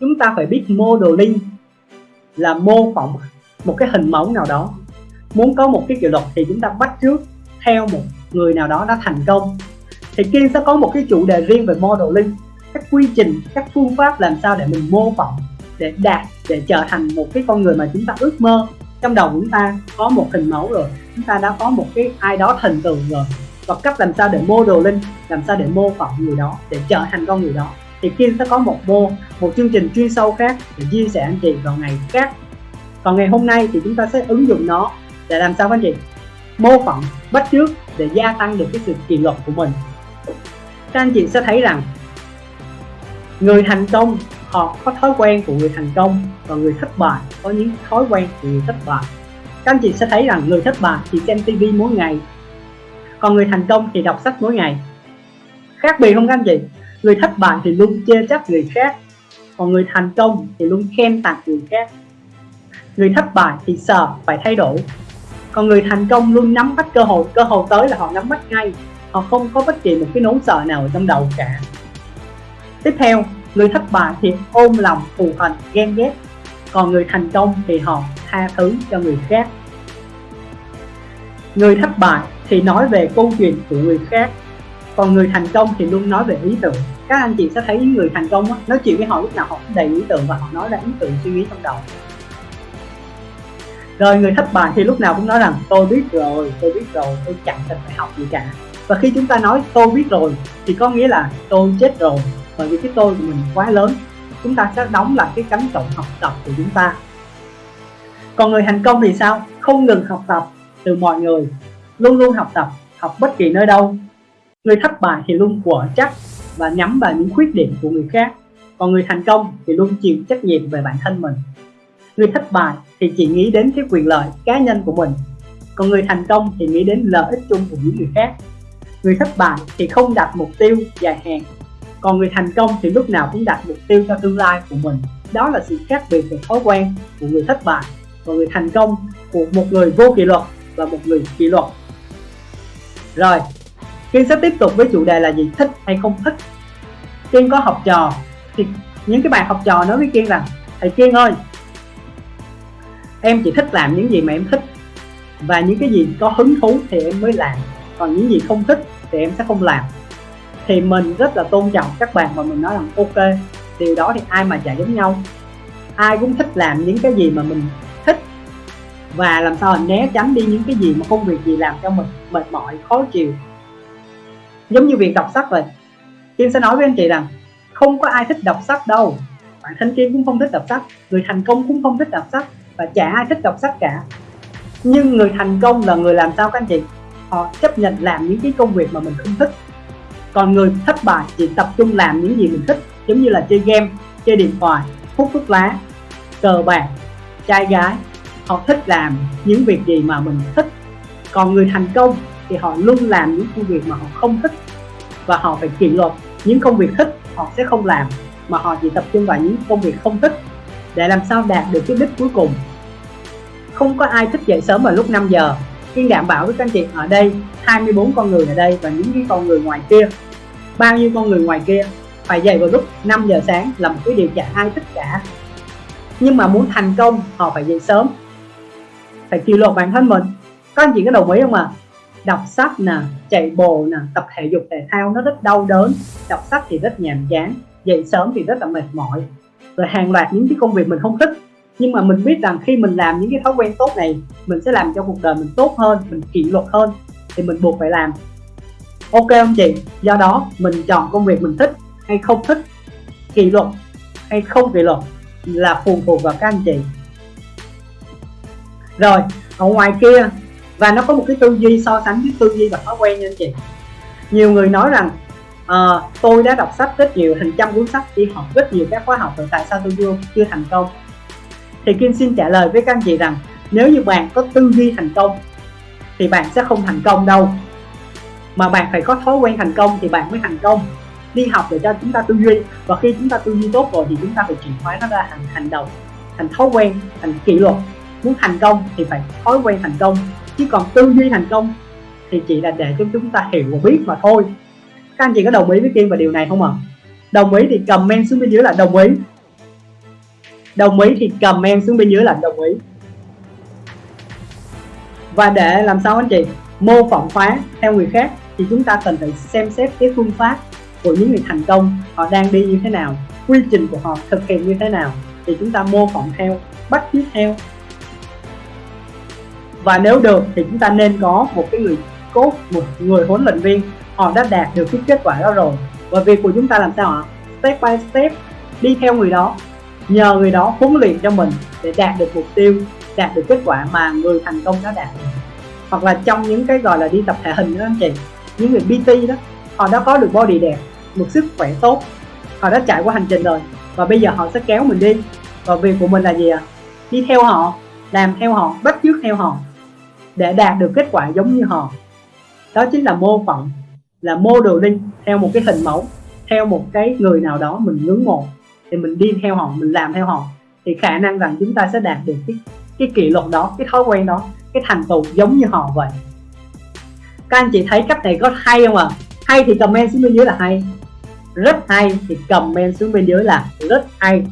chúng ta phải biết modeling là mô phỏng một cái hình mẫu nào đó. Muốn có một cái kỷ luật thì chúng ta bắt trước theo một người nào đó đã thành công. Thì Kiên sẽ có một cái chủ đề riêng về modeling, các quy trình, các phương pháp làm sao để mình mô phỏng, để đạt, để trở thành một cái con người mà chúng ta ước mơ. Trong đầu chúng ta có một hình mẫu rồi, chúng ta đã có một cái ai đó thần tượng rồi. Và cách làm sao để modeling, làm sao để mô phỏng người đó, để trở thành con người đó thì Kim sẽ có một mô một chương trình chuyên sâu khác để chia sẻ anh chị vào ngày khác. Còn ngày hôm nay thì chúng ta sẽ ứng dụng nó để làm sao anh chị? Mô phỏng, bắt chước để gia tăng được cái sự kỷ luật của mình. Các anh chị sẽ thấy rằng, người thành công, họ có thói quen của người thành công và người thất bại có những thói quen của người thất bại. Các anh chị sẽ thấy rằng người thất bại thì xem tivi mỗi ngày, còn người thành công thì đọc sách mỗi ngày. Khác biệt không các anh chị? Người thất bại thì luôn chê trách người khác, còn người thành công thì luôn khen tặng người khác. Người thất bại thì sợ phải thay đổi, còn người thành công luôn nắm bắt cơ hội cơ hội tới là họ nắm bắt ngay. Họ không có bất kỳ một cái nỗi sợ nào ở trong đầu cả. Tiếp theo, người thất bại thì ôm lòng, thù hận, ghen ghét, còn người thành công thì họ tha thứ cho người khác. Người thất bại thì nói về câu chuyện của người khác, còn người thành công thì luôn nói về ý tưởng các anh chị sẽ thấy những người thành công á, nói chuyện với họ lúc nào họ cũng đầy ý tưởng và họ nói ra ý tưởng suy nghĩ trong đầu. Rồi người thất bại thì lúc nào cũng nói rằng tôi biết rồi tôi biết rồi tôi chẳng cần phải học gì cả. Và khi chúng ta nói tôi biết rồi thì có nghĩa là tôi chết rồi bởi vì cái tôi của mình quá lớn. Chúng ta sẽ đóng lại cái cánh cổng học tập của chúng ta. Còn người thành công thì sao? Không ngừng học tập từ mọi người luôn luôn học tập học bất kỳ nơi đâu. Người thất bại thì luôn quở chắc và nhắm vào những khuyết điểm của người khác. Còn người thành công thì luôn chịu trách nhiệm về bản thân mình. Người thất bại thì chỉ nghĩ đến cái quyền lợi cá nhân của mình. Còn người thành công thì nghĩ đến lợi ích chung của những người khác. Người thất bại thì không đặt mục tiêu dài hạn. Còn người thành công thì lúc nào cũng đặt mục tiêu cho tương lai của mình. Đó là sự khác biệt về thói quen của người thất bại. Và người thành công của một người vô kỷ luật và một người kỷ luật. Rồi Kiên sẽ tiếp tục với chủ đề là gì, thích hay không thích, Kiên có học trò thì những cái bạn học trò nói với Kiên rằng, thầy Kiên ơi, em chỉ thích làm những gì mà em thích và những cái gì có hứng thú thì em mới làm, còn những gì không thích thì em sẽ không làm. Thì mình rất là tôn trọng các bạn và mình nói rằng, ok, điều đó thì ai mà chả giống nhau, ai cũng thích làm những cái gì mà mình thích và làm sao mình né tránh đi những cái gì mà công việc gì làm cho mình mệt mỏi, khó chịu giống như việc đọc sách vậy. Kim sẽ nói với anh chị rằng, không có ai thích đọc sách đâu. Bản thân Kim cũng không thích đọc sách, người thành công cũng không thích đọc sách, và chả ai thích đọc sách cả. Nhưng người thành công là người làm sao các anh chị? Họ chấp nhận làm những cái công việc mà mình không thích. Còn người thất bại chỉ tập trung làm những gì mình thích, giống như là chơi game, chơi điện thoại, hút thuốc lá, cờ bạc, trai gái. Họ thích làm những việc gì mà mình thích. Còn người thành công thì họ luôn làm những công việc mà họ không thích và họ phải kỷ luật những công việc thích họ sẽ không làm, mà họ chỉ tập trung vào những công việc không thích để làm sao đạt được cái đích cuối cùng. Không có ai thích dậy sớm vào lúc 5 giờ. Kiên đảm bảo với các anh chị, ở đây 24 con người ở đây và những cái con người ngoài kia. Bao nhiêu con người ngoài kia phải dậy vào lúc 5 giờ sáng là một cái điều chả ai thích cả. Nhưng mà muốn thành công, họ phải dậy sớm. Phải kỷ luật bản thân mình. Các anh chị có đồng ý không ạ? à? Đọc sách nè, chạy bộ nè, tập thể dục thể thao nó rất đau đớn. Đọc sách thì rất nhàm chán, dậy sớm thì rất là mệt mỏi. Rồi hàng loạt những cái công việc mình không thích. Nhưng mà mình biết rằng khi mình làm những cái thói quen tốt này, mình sẽ làm cho cuộc đời mình tốt hơn, mình kỷ luật hơn, thì mình buộc phải làm. Ok không chị? Do đó, mình chọn công việc mình thích hay không thích, kỷ luật hay không kỷ luật là phụ thuộc vào các anh chị. Rồi, ở ngoài kia và nó có một cái tư duy so sánh với tư duy và thói quen nha anh chị. Nhiều người nói rằng à, tôi đã đọc sách rất nhiều hàng trăm cuốn sách đi học rất nhiều các khóa học rồi tại sao tôi chưa chưa thành công? Thì Kim xin trả lời với các anh chị rằng nếu như bạn có tư duy thành công thì bạn sẽ không thành công đâu. Mà bạn phải có thói quen thành công thì bạn mới thành công. Đi học để cho chúng ta tư duy và khi chúng ta tư duy tốt rồi thì chúng ta phải chuyển hóa nó ra thành hành động thành thói quen thành kỷ luật. Muốn thành công thì phải thói quen thành công chứ còn tư duy thành công thì chỉ là để cho chúng ta hiểu và biết mà thôi. Các anh chị có đồng ý với Kim và điều này không ạ? À? đồng ý thì comment xuống bên dưới là đồng ý. Đồng ý thì comment xuống bên dưới là đồng ý. Và để làm sao anh chị? Mô phỏng hóa theo người khác thì chúng ta cần phải xem xét cái phương pháp của những người thành công họ đang đi như thế nào, quy trình của họ thực hiện như thế nào thì chúng ta mô phỏng theo, bắt chước theo và nếu được thì chúng ta nên có một cái người cốt, một người huấn luyện viên. Họ đã đạt được cái kết quả đó rồi. Và việc của chúng ta làm sao ạ? Step by step, đi theo người đó. Nhờ người đó huấn luyện cho mình để đạt được mục tiêu, đạt được kết quả mà người thành công đã đạt được. Hoặc là trong những cái gọi là đi tập thể hình đó, anh chị, những người PT đó, họ đã có được body đẹp, một sức khỏe tốt. Họ đã trải qua hành trình rồi. Và bây giờ họ sẽ kéo mình đi. Và việc của mình là gì ạ? À? đi theo họ, làm theo họ, bắt chước theo họ để đạt được kết quả giống như họ. Đó chính là mô phỏng, là mô đồ linh theo một cái hình mẫu, theo một cái người nào đó mình ngưỡng mộ, thì mình đi theo họ, mình làm theo họ, thì khả năng rằng chúng ta sẽ đạt được cái cái kỷ luật đó, cái thói quen đó, cái thành tựu giống như họ vậy. Các anh chị thấy cách này có hay không ạ? À? hay thì comment xuống bên dưới là hay. Rất hay thì comment xuống bên dưới là rất hay.